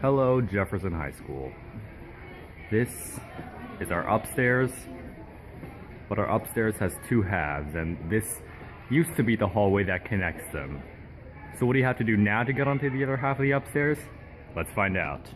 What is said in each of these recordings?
Hello, Jefferson High School. This is our upstairs, but our upstairs has two halves, and this used to be the hallway that connects them. So what do you have to do now to get onto the other half of the upstairs? Let's find out.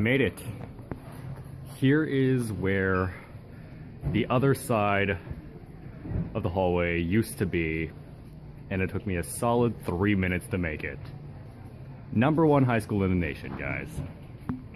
Made it. Here is where the other side of the hallway used to be, and it took me a solid three minutes to make it. Number one high school in the nation, guys.